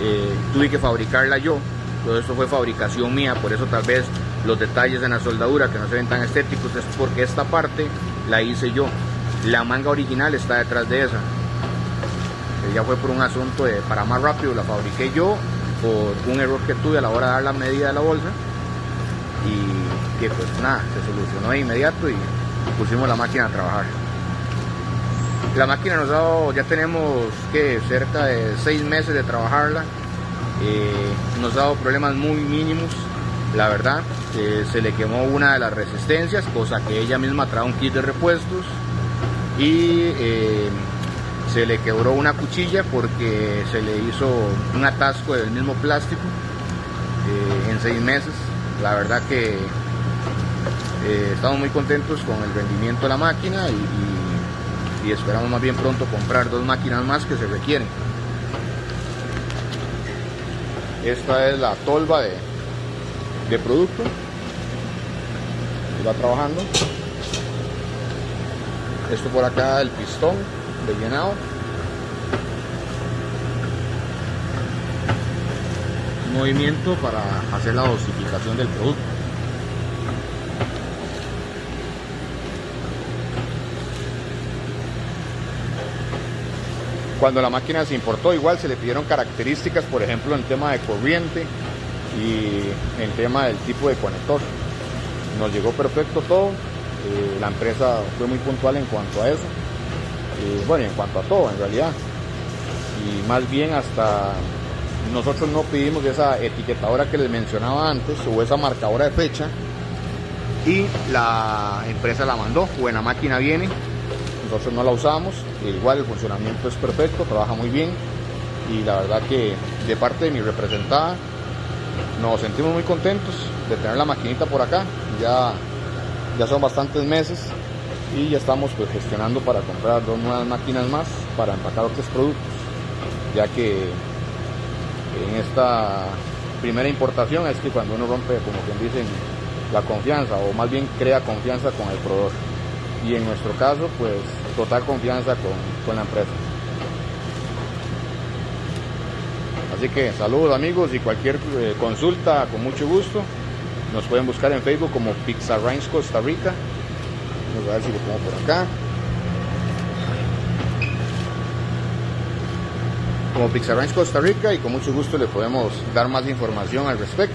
eh, tuve que fabricarla yo. Todo eso fue fabricación mía, por eso tal vez los detalles en la soldadura que no se ven tan estéticos es porque esta parte la hice yo. La manga original está detrás de esa. Ya fue por un asunto de para más rápido, la fabriqué yo por un error que tuve a la hora de dar la medida de la bolsa y que pues nada, se solucionó de inmediato y pusimos la máquina a trabajar. La máquina nos ha dado, ya tenemos que cerca de seis meses de trabajarla, eh, nos ha dado problemas muy mínimos, la verdad, se le quemó una de las resistencias, cosa que ella misma trae un kit de repuestos. Y eh, se le quebró una cuchilla porque se le hizo un atasco del mismo plástico eh, en seis meses. La verdad que eh, estamos muy contentos con el rendimiento de la máquina y, esperamos más bien pronto comprar dos máquinas más que se requieren. Esta es la tolva de, de producto. Va trabajando. Esto por acá el pistón de llenado. Movimiento para hacer la dosificación del producto. Cuando la máquina se importó, igual se le pidieron características, por ejemplo, en tema de corriente y en tema del tipo de conector. Nos llegó perfecto todo. Eh, la empresa fue muy puntual en cuanto a eso bueno, en cuanto a todo en realidad. Y más bien hasta nosotros no pedimos esa etiquetadora que les mencionaba antes o esa marcadora de fecha y la empresa la mandó, buena máquina viene, nosotros no la usamos, igual el funcionamiento es perfecto, trabaja muy bien y la verdad que de parte de mi representada nos sentimos muy contentos de tener la maquinita por acá, ya, ya son bastantes meses y ya estamos pues gestionando para comprar dos nuevas máquinas más para empacar otros productos ya que en esta primera importación es que cuando uno rompe como quien dicen la confianza o más bien crea confianza con el proveedor. Y en nuestro caso pues total confianza con, con la empresa así que saludos amigos y cualquier eh, consulta con mucho gusto nos pueden buscar en Facebook como Pizza Range Costa Rica Vamos a ver si lo pongo por acá. Como Pixar Ranch Costa Rica y con mucho gusto le podemos dar más información al respecto.